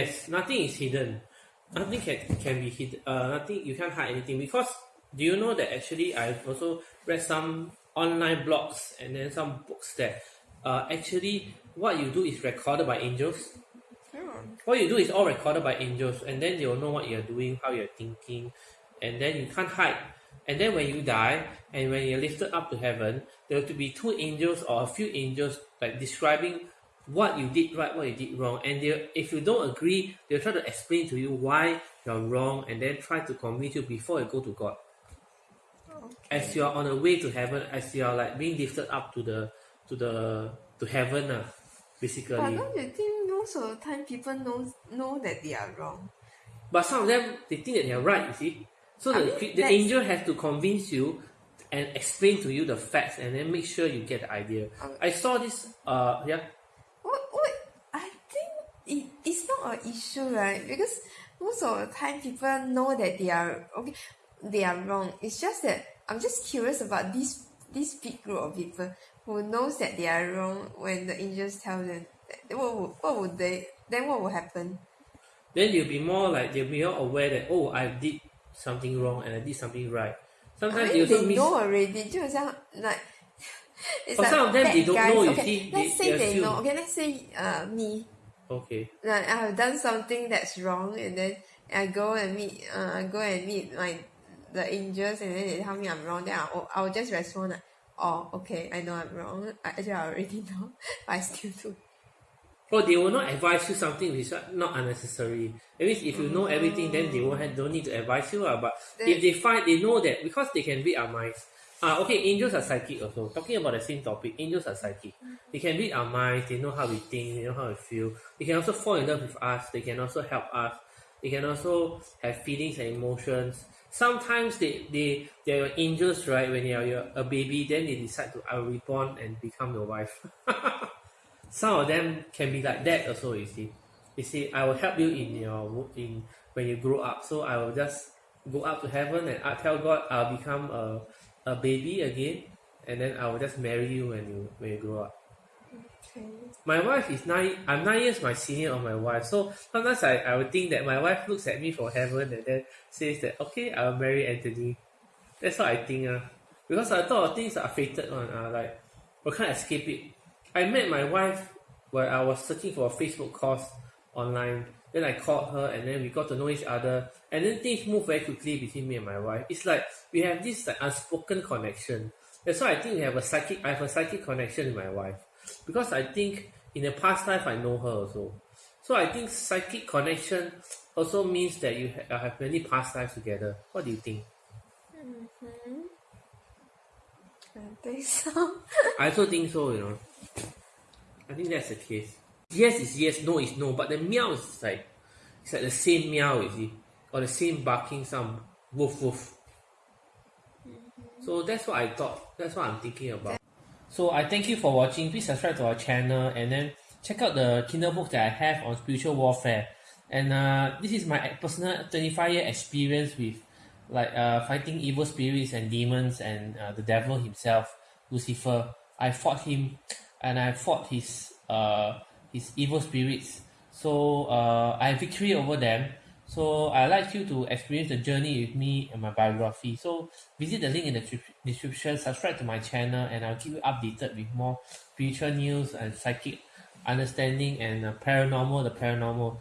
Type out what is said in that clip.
Yes, nothing is hidden. Nothing can can be hidden. Uh, nothing you can't hide anything because do you know that actually I've also read some online blogs and then some books that uh, actually what you do is recorded by angels. What you do is all recorded by angels, and then they will know what you're doing, how you're thinking, and then you can't hide. And then when you die, and when you're lifted up to heaven, there will be two angels or a few angels like describing what you did right, what you did wrong. And they, if you don't agree, they'll try to explain to you why you're wrong and then try to convince you before you go to God. Okay. As you're on the way to heaven, as you're like being lifted up to the to the to heaven, uh, basically. But don't you think most of the time people know know that they are wrong? But some of them they think that they are right, you see. So I the, mean, the angel has to convince you and explain to you the facts and then make sure you get the idea. Okay. I saw this uh yeah it, issue, right? Because most of the time people know that they are okay they are wrong. It's just that I'm just curious about this this big group of people who knows that they are wrong when the angels tell them what would, what would they then what will happen? Then you'll be more like they'll be more aware that oh I did something wrong and I did something right. Sometimes I mean, they, they know already. Do like it's but like some of them they don't guys. know. Okay, see, let's they, say they, they know. Okay, let's say uh me. Okay. Like I have done something that's wrong, and then I go and meet, uh, I go and meet my the angels, and then they tell me I'm wrong. Then I'll, I'll just respond like, "Oh, okay, I know I'm wrong. I, actually, I already know, but I still do." Well, they will not advise you something which is not unnecessary. At least if you know everything, then they won't have, don't need to advise you. Uh, but then, if they find they know that because they can read our minds, Ah, okay, angels are psychic also. Talking about the same topic, angels are psychic. They can read our minds, they know how we think, they know how we feel. They can also fall in love with us, they can also help us. They can also have feelings and emotions. Sometimes they, they, they're angels, right? When you're a baby, then they decide to, will reborn and become your wife. Some of them can be like that also, you see. You see, I will help you in your, in, when you grow up. So I will just go up to heaven and I tell God I'll become a a baby again, and then I will just marry you when you when you grow up. Okay. My wife is nine. I'm nine years my senior of my wife, so sometimes I, I would think that my wife looks at me from heaven and then says that okay, I'll marry Anthony. That's what I think. Uh. Because I thought things are fated one. Uh, like we can't escape it. I met my wife when I was searching for a Facebook course online. Then I called her and then we got to know each other. And then things move very quickly between me and my wife. It's like we have this like unspoken connection. That's why I think we have a psychic I have a psychic connection with my wife. Because I think in the past life I know her also. So I think psychic connection also means that you ha- have many past lives together. What do you think? Mm-hmm. I think so. I also think so, you know. I think that's the case. Yes is yes, no is no, but the meow is like it's like the same meow, you see, or the same barking sound, woof woof. So that's what I thought. That's what I'm thinking about. So I thank you for watching. Please subscribe to our channel and then check out the Kindle book that I have on spiritual warfare. And uh, this is my personal 25 year experience with like uh, fighting evil spirits and demons and uh, the devil himself, Lucifer. I fought him and I fought his uh, his evil spirits. So uh, I have victory over them. So I'd like you to experience the journey with me and my biography. So visit the link in the description, subscribe to my channel, and I'll keep you updated with more spiritual news and psychic understanding and uh, paranormal, the paranormal.